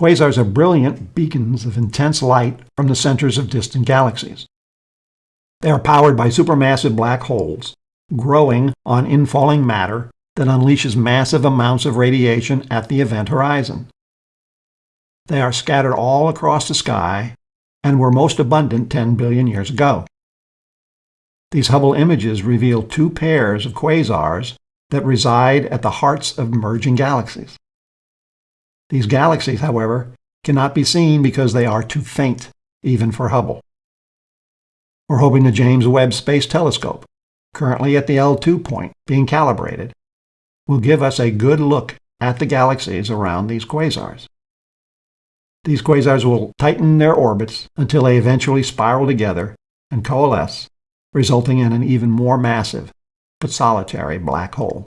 Quasars are brilliant beacons of intense light from the centers of distant galaxies. They are powered by supermassive black holes, growing on infalling matter that unleashes massive amounts of radiation at the event horizon. They are scattered all across the sky and were most abundant 10 billion years ago. These Hubble images reveal two pairs of quasars that reside at the hearts of merging galaxies. These galaxies, however, cannot be seen because they are too faint, even for Hubble. We're hoping the James Webb Space Telescope, currently at the L2 point being calibrated, will give us a good look at the galaxies around these quasars. These quasars will tighten their orbits until they eventually spiral together and coalesce, resulting in an even more massive but solitary black hole.